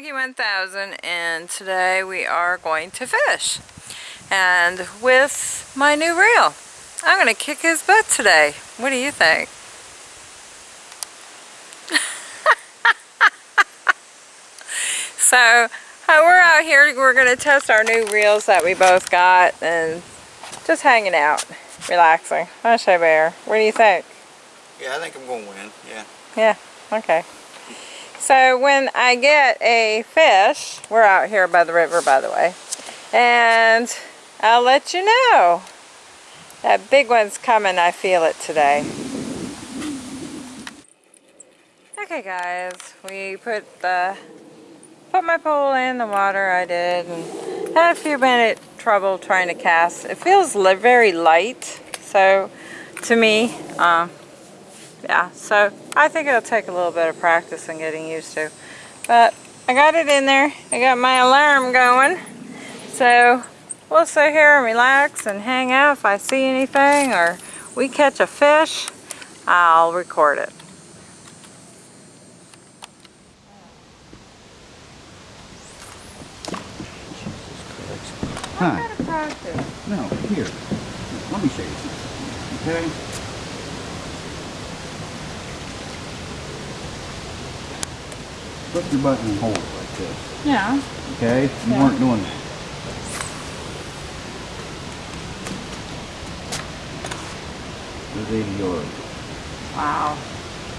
Monkey 1000 and today we are going to fish. And with my new reel. I'm going to kick his butt today. What do you think? so uh, we're out here, we're going to test our new reels that we both got and just hanging out, relaxing. I'll show Bear. What do you think? Yeah, I think I'm going to win, yeah. Yeah, okay. So when I get a fish, we're out here by the river by the way, and I'll let you know. That big one's coming, I feel it today. Okay guys, we put the put my pole in the water I did and had a few minute trouble trying to cast. It feels very light, so to me, um, yeah, so I think it'll take a little bit of practice and getting used to. But I got it in there. I got my alarm going. So we'll sit here and relax and hang out. If I see anything or we catch a fish, I'll record it. Huh. practice. No, here. Let me show you something. Okay? Put your button and hold it like this. Yeah. Okay? You Yeah. weren't doing that. There's 80 yards. Wow.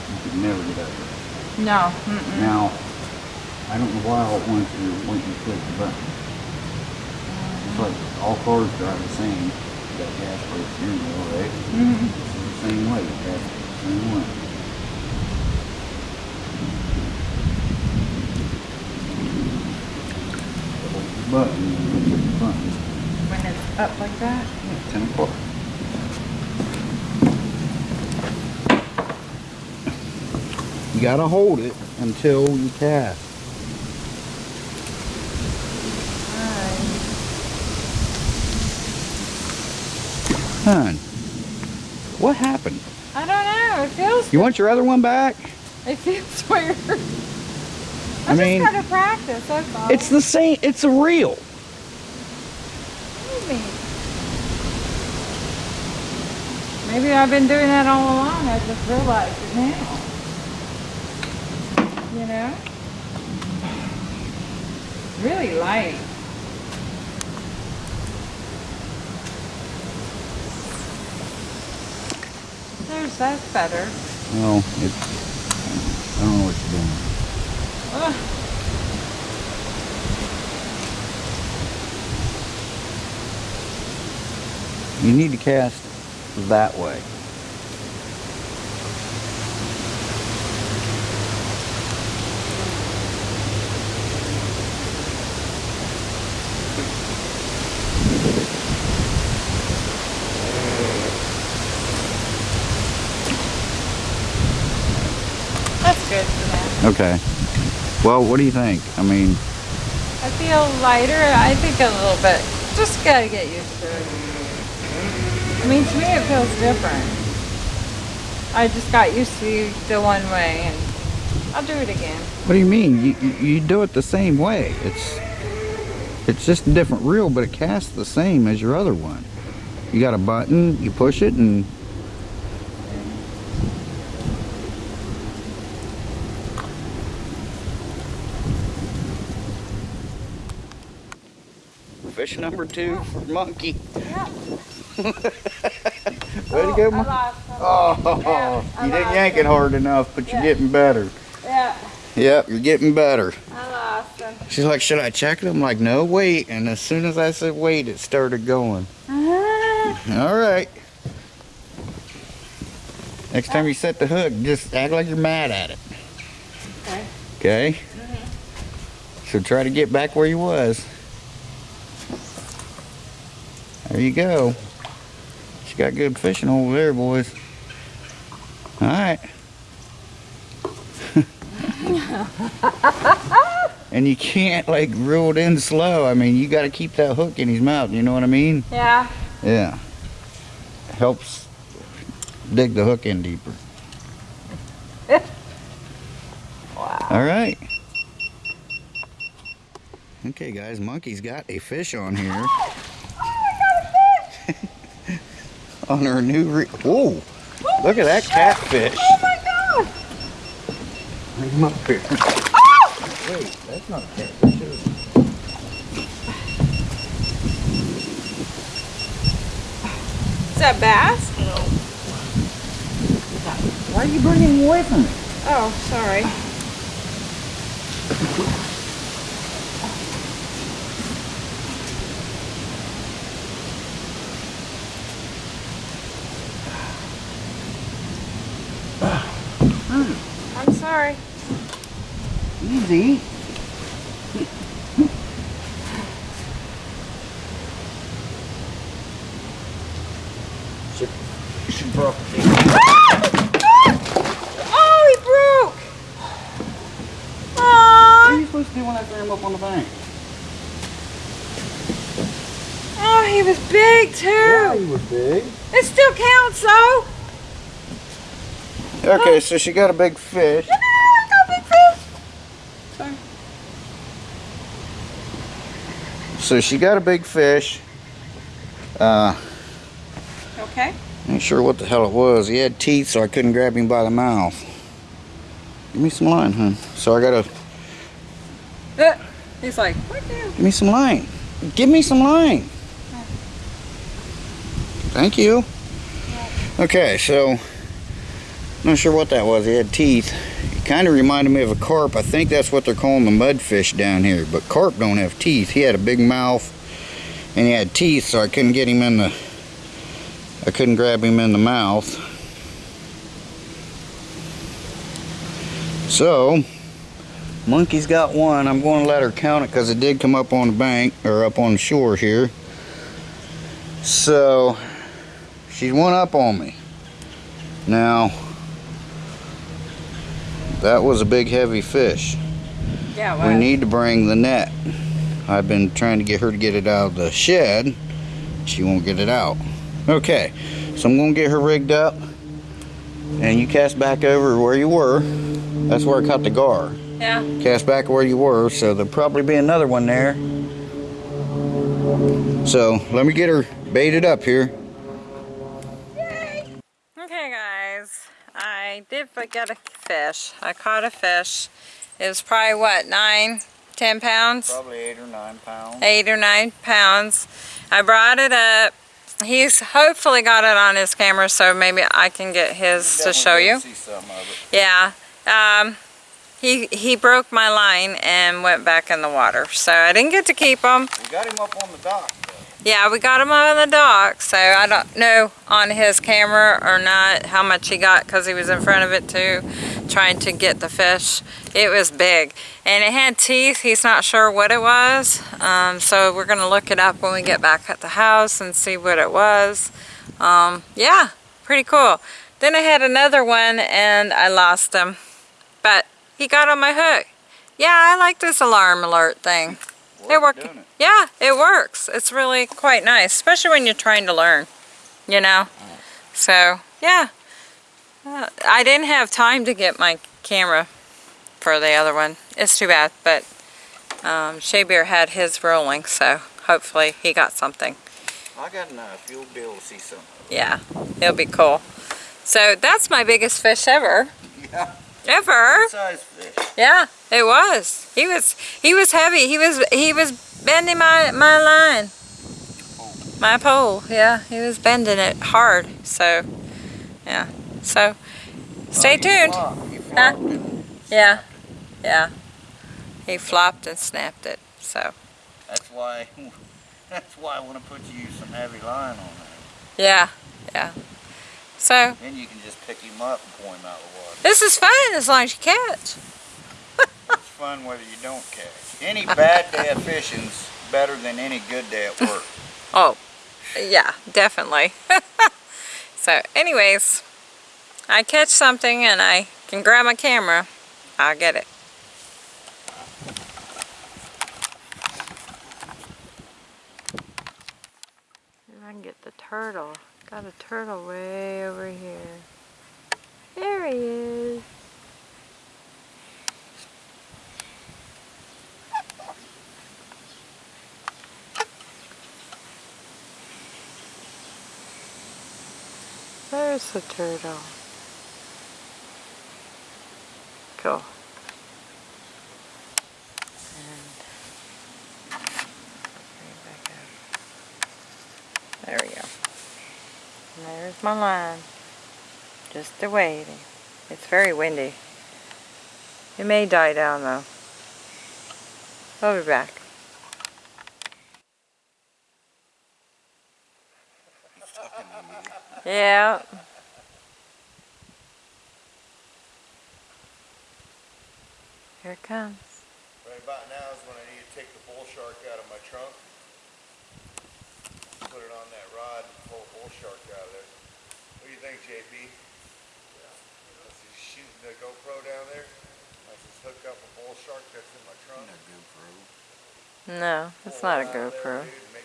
You could never get out of there. No. Mm -mm. Now, I don't know why all at once you're waiting to click the button. It's like all cars drive the same. You got gas brake steering wheel, right? Mm -hmm. It's the same way. Gas same way. Button and hit the button. When it's up like that? Yeah, 10 o'clock. You gotta hold it until you cast. Hun, what happened? I don't know. It feels. You want your other one back? It feels weird. I, I mean, practice. That's all. It's the same. It's real. Maybe. Maybe I've been doing that all along. I just realized it now. You know? Really light. There's that's better. No, it's. I don't know what you're doing. You need to cast that way. That's good for now. Okay. Well, what do you think? I mean, I feel lighter. I think a little bit. Just gotta get used to it. I mean, to me it feels different. I just got used to the one way and I'll do it again. what do you mean? You, you, you do it the same way. It's it's just a different reel, but it casts the same as your other one. You got a button, you push it, and fish number two for monkey. Yeah. Way to go, monkey. Oh, Yeah, you didn't yank it hard enough, but you're getting better. Yeah, Yep, you're getting better. I lost them. She's like, should I check it? I'm like, no, wait. And as soon as I said wait, it started going. Uh-huh. All right. Next time you set the hook, just act like you're mad at it. Okay. Okay? So try to get back where you was. There you go. She got good fishing over there, boys. All right. and you can't like reel it in slow. I mean, you got to keep that hook in his mouth. You know what I mean? Yeah. Yeah. Helps dig the hook in deeper. Wow. All right. Okay, guys, Monkey's got a fish on here. Oh, I got a fish! On her new re- Whoa! Look at that catfish. Oh my god! Bring him up here. Oh! Wait, that's not a catfish. is it? Is that bass? Why are you bringing him away from me? Oh, sorry. I'm sorry. Easy. Should, should broke. Ah! Oh, he broke! Ah! What are you supposed to do when I throw him up on the bank? Oh, he was big too! Yeah, he was big. It still counts though! Okay, so she got a big fish. No, I got a big fish! Sorry. So she got a big fish. Uh, Okay. ain't sure what the hell it was. He had teeth, so I couldn't grab him by the mouth. Give me some line, hun. So I gotta Uh, He's like, what the? give me some line. Give me some line. Thank you. Okay, so not sure what that was. He had teeth. Kind of reminded me of a carp. I think that's what they're calling the mudfish down here. But carp don't have teeth. He had a big mouth and he had teeth, so I couldn't get him in the. I couldn't grab him in the mouth. So, monkey's got one. I'm going to let her count it because it did come up on the bank or up on the shore here. So, she's one up on me. Now, that was a big heavy fish. Yeah, We need to bring the net. I've been trying to get her to get it out of the shed. She won't get it out. Okay, so I'm gonna get her rigged up. And you cast back over where you were. That's where I caught the gar. Yeah. Cast back where you were, so there'll probably be another one there. So let me get her baited up here. Yay! Okay, guys. I did forget a fish. I caught a fish. It was probably what, nine, ten pounds? Probably eight or nine pounds. Eight or nine pounds. I brought it up. He's hopefully got it on his camera, so maybe I can get his to show you. See some of it. Yeah. Um, he he broke my line and went back in the water, so I didn't get to keep him. We got him up on the dock. Yeah, we got him on the dock, so I don't know on his camera or not how much he got because he was in front of it too, trying to get the fish. It was big, and it had teeth. He's not sure what it was, um, so we're gonna look it up when we get back at the house and see what it was. Um, yeah, pretty cool. Then I had another one and I lost him, but he got on my hook. Yeah, I like this alarm alert thing. It doesn't it? Yeah, it works. It's really quite nice, especially when you're trying to learn, you know? So, yeah. Uh, I didn't have time to get my camera for the other one. It's too bad, but um, Shea Bear had his rolling, so hopefully he got something. I got enough. You'll be able to see some. Yeah, it'll be cool. So that's my biggest fish ever. Yeah. Ever. Fish. Yeah, it was. He was he was heavy. He was he was bending my my line. My pole. Yeah, he was bending it hard. So, yeah. So, stay oh, tuned. Huh? Yeah. Yeah. He flopped and snapped it. So, That's why. That's why I want to put you some heavy line on there. yeah. Yeah. So, Then you can just pick him up and pull him out of the water. this is fun as long as you catch. It's fun whether you don't catch. Any bad day of fishing's better than any good day at work. Oh, yeah, definitely. so, anyways, I catch something and I can grab my camera, I'll get it. If I can get the turtle. Got a turtle way over here. There he is. There's the turtle. There's my line. Just a waiting. It's very windy. It may die down though. I'll be back. Yeah. Here it comes. Right about now is when I need to take the bull shark out of my trunk. Put it on that rod and pull the bull shark out of there. What do you think, JP? Let's just shoot the GoPro down there. Let's just hook up a bull shark that's in my trunk. No, it's not a Pull it out of there, GoPro. dude,